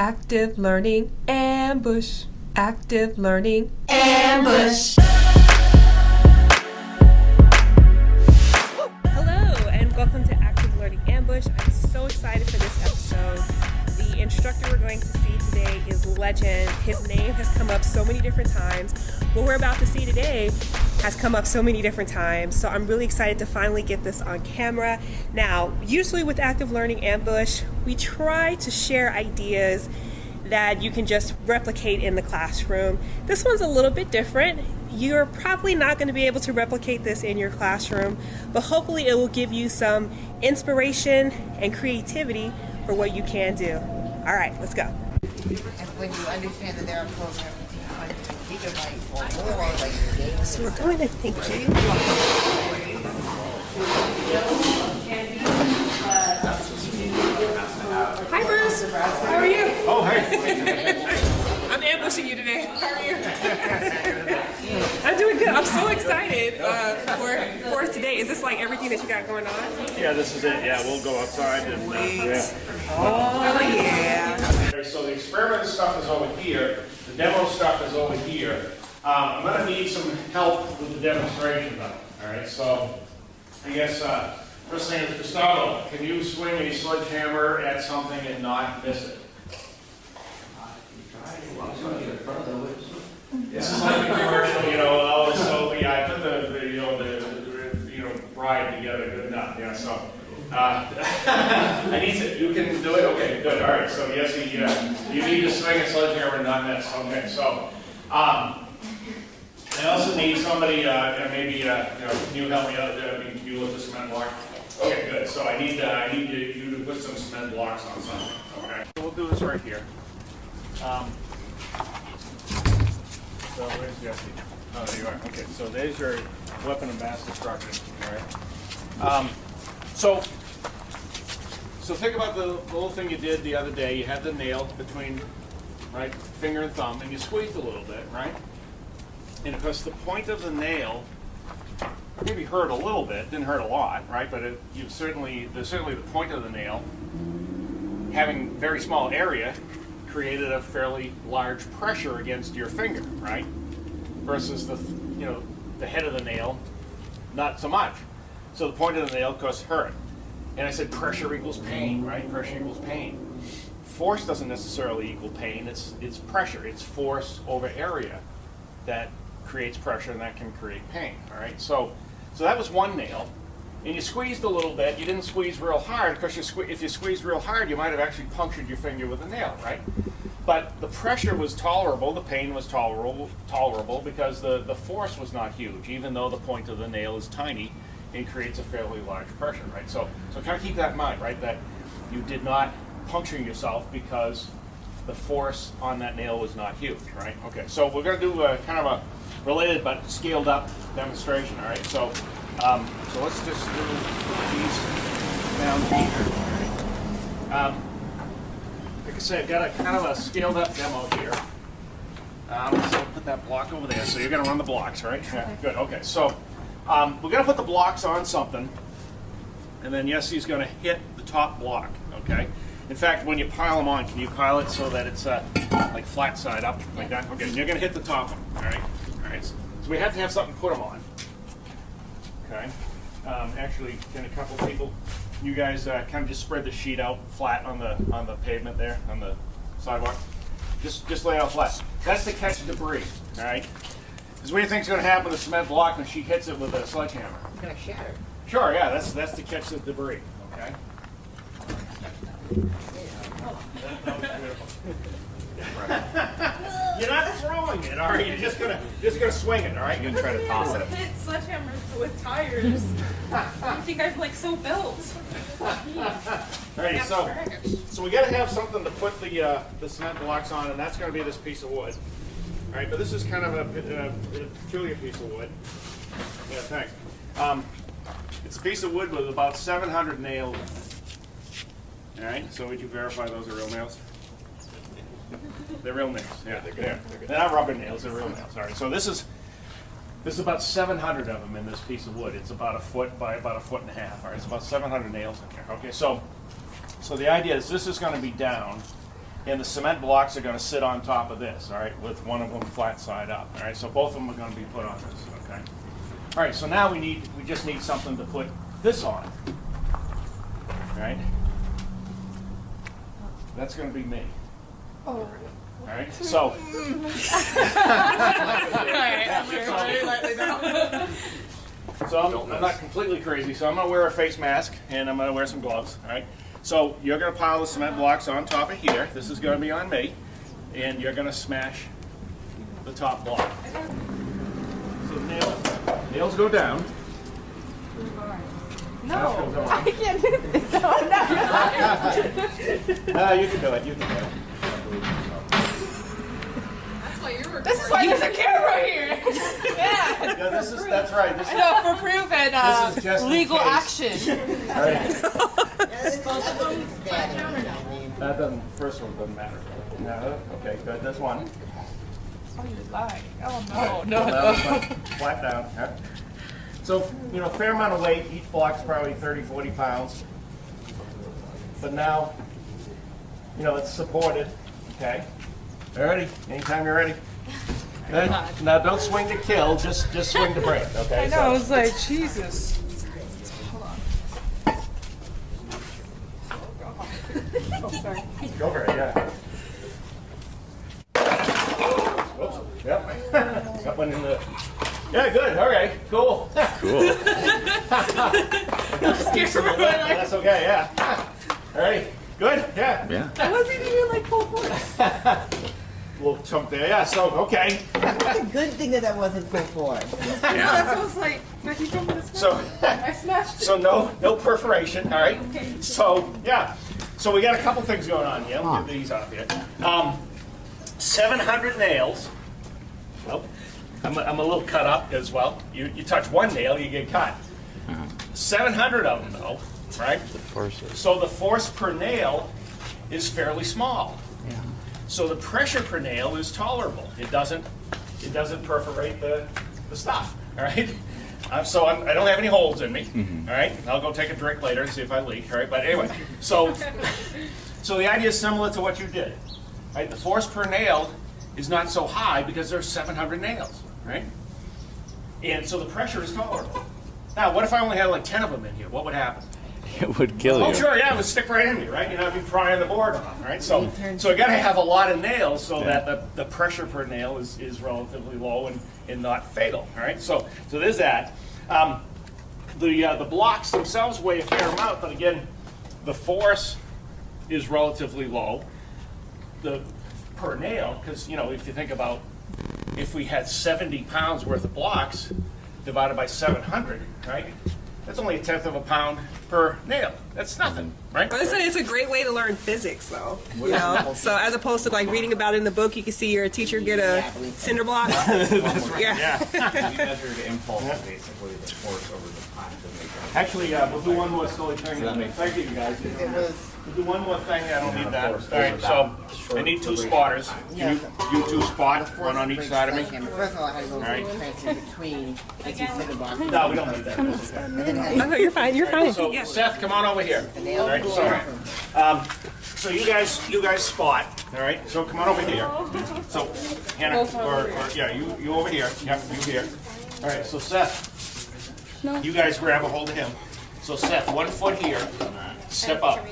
Active Learning Ambush. Active Learning Ambush. Legend. His name has come up so many different times. What we're about to see today has come up so many different times. So I'm really excited to finally get this on camera. Now, usually with Active Learning Ambush, we try to share ideas that you can just replicate in the classroom. This one's a little bit different. You're probably not going to be able to replicate this in your classroom, but hopefully it will give you some inspiration and creativity for what you can do. All right, let's go. And when you understand that there are programs with 200 gigabytes or more, like games. So we're going to thank you. Hi, Bruce. How are you? Oh, hey. I'm ambushing you today. How are you? I'm doing good. I'm so excited uh, for for today. Is this like everything that you got going on? Yeah, this is it. Yeah, we'll go outside and, uh, yeah. Oh, yeah. So the experiment stuff is over here, the demo stuff is over here. Um, I'm gonna need some help with the demonstration though, all right? So, I guess, uh, first thing is Gustavo, can you swing a sledgehammer at something and not miss it? This is like a commercial, you know, oh, so, yeah, I put the, the, you know, the, the, you know, bride together, good enough, yeah, so. Uh, I need to, you can do it, okay, good, all right, so yes, you, uh, you need to swing a sledgehammer and not miss, okay, so. Um, I also need somebody, uh, maybe, uh, you know, can you help me out, I mean, can you lift the cement block? Okay, good, so I need, uh, I need you you to put some cement blocks on something, okay? So we'll do this right here. Um, so where's Jesse? Oh, there you are. Okay, so there's your weapon and mass destruction. All right. Um, so, so think about the, the little thing you did the other day. You had the nail between, right, finger and thumb, and you squeezed a little bit, right? And of course, the point of the nail maybe hurt a little bit. Didn't hurt a lot, right? But it, you certainly, there's certainly the point of the nail having very small area created a fairly large pressure against your finger, right? Versus the, you know, the head of the nail, not so much. So the point of the nail, course, hurt. And I said pressure equals pain, right? Pressure equals pain. Force doesn't necessarily equal pain. It's it's pressure. It's force over area that creates pressure, and that can create pain. All right. So so that was one nail and you squeezed a little bit. You didn't squeeze real hard because you if you squeezed real hard, you might have actually punctured your finger with a nail, right? But the pressure was tolerable, the pain was tolerable, tolerable because the, the force was not huge, even though the point of the nail is tiny and creates a fairly large pressure, right? So, so kind of keep that in mind, right? That you did not puncture yourself because the force on that nail was not huge, right? Okay, so we're going to do a kind of a related but scaled up demonstration, all right? So um, so let's just do these down here. Um, like I said, I've got a kind of a scaled up demo here. Um, so put that block over there. So you're going to run the blocks, right? Yeah, good. Okay. So um, we're going to put the blocks on something, and then Yessie's going to hit the top block. Okay. In fact, when you pile them on, can you pile it so that it's uh, like flat side up like that? Okay. You're going to hit the top one. All right. All right. So we have to have something to put them on. Okay. Um, actually, can a couple people, you guys uh, kind of just spread the sheet out flat on the on the pavement there on the sidewalk. Just just lay out flat. That's to catch debris. All right. Because what do you think's going to happen to the cement block when she hits it with a sledgehammer? It's gonna shatter. Sure. Yeah. That's that's to catch the debris. Okay. That was. You're not throwing it, are You're just gonna just gonna swing it, all right? You're gonna try to toss it. hit sledgehammers with tires. I think I'm like so built. Alright, so, so we gotta have something to put the, uh, the cement blocks on, and that's gonna be this piece of wood. Alright, but this is kind of a, a peculiar piece of wood. Yeah, thanks. Um, it's a piece of wood with about seven hundred nails. Alright, so would you verify those are real nails? They're real nails, yeah, they're good. They're not rubber nails, they're real nails, alright, so this is, there's about seven hundred of them in this piece of wood. It's about a foot by about a foot and a half. All right, it's about seven hundred nails in here. Okay, so so the idea is this is going to be down, and the cement blocks are gonna sit on top of this, all right, with one of them flat side up, all right? So both of them are gonna be put on this, okay? All right, so now we need, we just need something to put this on, all right? That's gonna be me. Oh. All right, so. So I'm, I'm not completely crazy, so I'm gonna wear a face mask and I'm gonna wear some gloves, all right? So you're gonna pile the cement blocks on top of here, this is gonna be on me, and you're gonna smash the top block. So nails, nails go down. No, I can't do this. No, no. you can do it, you can do it. That's why you're This is why there's a camera here. Yeah. Yeah, this is, that's right, this is, No, for proof and uh, This is just in legal case. action. all right. Daddy. That doesn't, first one doesn't matter. No, okay, good, that's one. Oh, you're. Oh no, no, Well, flat- Flat down, yeah. So, you know, fair amount of weight, each block's probably 30, 40 pounds. But now, you know, it's supported, okay? Ready? Anytime you're ready. Good. Now, don't swing to kill, just, just swing to break, okay? I know. I was like, Jesus. So, Go for it, yeah. Whoops, yep. Got one in the, yeah, good, all right, cool. Cool. That's okay, yeah. All right, good, yeah. Yeah. I wasn't even like full force. Little chunk there, yeah, so, okay. It's a good thing that that wasn't full force. That's what I was like. But he told me. So, I smashed it. so no, no perforation, all right? So, yeah, so we got a couple things going on here. Me get these off here. Um, 700 nails. Oh, I'm, a- I'm a little cut up as well. You, you touch one nail, you get cut. 700 of them though, right? Forces. So the force per nail is fairly small. Yeah. So the pressure per nail is tolerable. It doesn't, it doesn't perforate the, the stuff, all right? Uh, so I'm, I don't have any holes in me, all right? I'll go take a drink later and see if I leak, all right? But anyway, so, so the idea is similar to what you did, right? The force per nail is not so high because there's 700 nails, right? And so the pressure is tolerable. Now, what if I only had like 10 of them in here? What would happen? It would kill Oh, you. Oh, sure, yeah, it would stick right in me, right? You know, I'd be prying the board off, right? So, so I gotta have a lot of nails so that the, the pressure per nail is, is relatively low and, and not fatal, all right? So, so there's that. Um, the, uh, the blocks themselves weigh a fair amount, but again, the force is relatively low. The, per nail, because, you know, if you think about, if we had 70 pounds worth of blocks divided by 700, right? That's only a tenth of a pound per nail. That's nothing, right? But it's a, it's a great way to learn physics, though. You know, so as opposed to like reading about it in the book, you can see your teacher get a cinder block. Yeah. Yeah. We measured impulse, basically, the force over the time to make it. Actually, uh, we'll do one more silly thing. that Thank you, guys. It was, We'll do one more thing. I don't need that. All force right, over so I need two spotters. You, you two spot, one on each side of me. sledgehammer. First of all, I had to go right. between the two cinder blocks. No, we don't need that. Okay. I had no, you're fine. You're fine. So Yeah. Seth, come on over here. All right, go so, um, so you guys, you guys spot, all right? So come on over here. So Hannah, or, or, yeah, you, you over here. Yep, you here. All right, so Seth, you guys grab a hold of him. So Seth, one foot here, step up.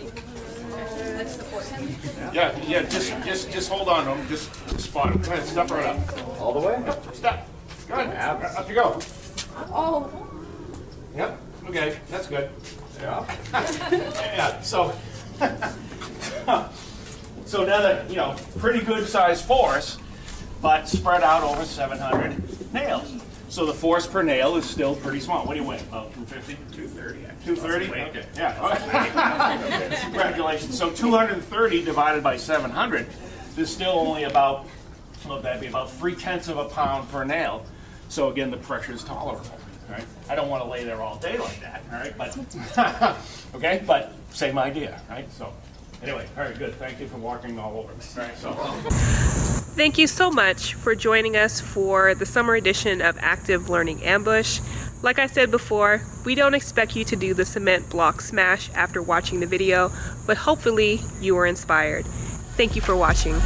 Yeah, yeah, just, just, just hold on to him, just spot him. Go ahead, step right up. All the way? Step. Go ahead, up you go. Oh. Yep, okay, that's good. Yeah. Yeah, so, so now that, you know, pretty good sized force, but spread out over seven hundred nails. So the force per nail is still pretty small. What do you weigh, about two fifty? Two thirty. Two thirty? Okay, yeah. Congratulations. So two hundred and thirty divided by seven hundred is still only about, well, that'd be about three tenths of a pound per nail. So again, the pressure is tolerable, right? I don't want to lay there all day like that, all right, but, okay, but same idea, right? So, anyway, all right, good. Thank you for walking all over me, right, so. Thank you so much for joining us for the summer edition of Active Learning Ambush. Like I said before, we don't expect you to do the cement block smash after watching the video, but hopefully you were inspired. Thank you for watching.